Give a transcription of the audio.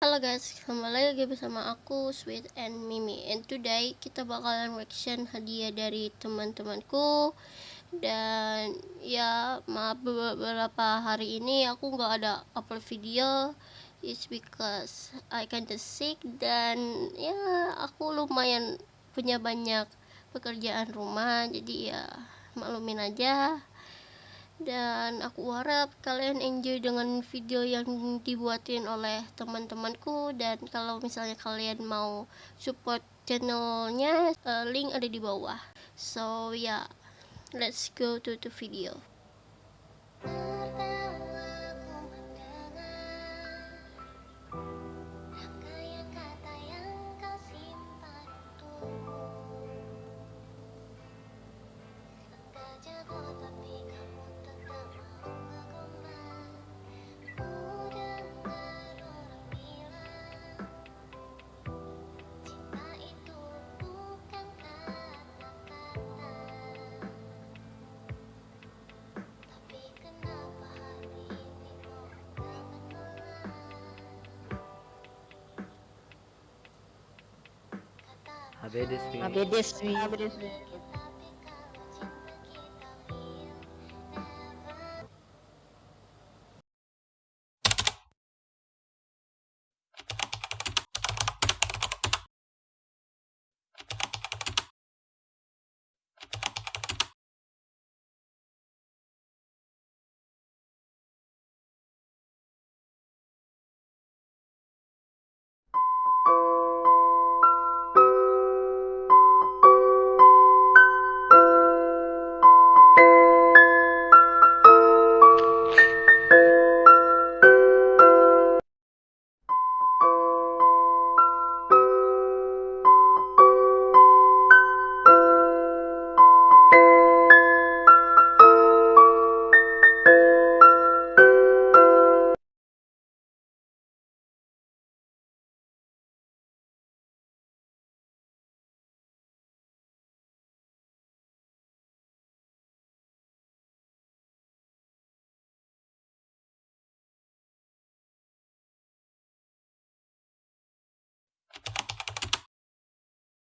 Halo guys, kembali lagi bersama aku Sweet and Mimi. And today kita bakalan reaction hadiah dari teman-temanku. Dan ya maaf beberapa hari ini aku nggak ada upload video. It's because I kinda sick dan ya aku lumayan punya banyak pekerjaan rumah. Jadi ya maklumin aja dan aku harap kalian enjoy dengan video yang dibuatin oleh teman-temanku. Dan kalau misalnya kalian mau support channelnya uh, link ada di bawah. So yeah let's go to the video ABD Sweet. ABD Sweet. ABD Sweet.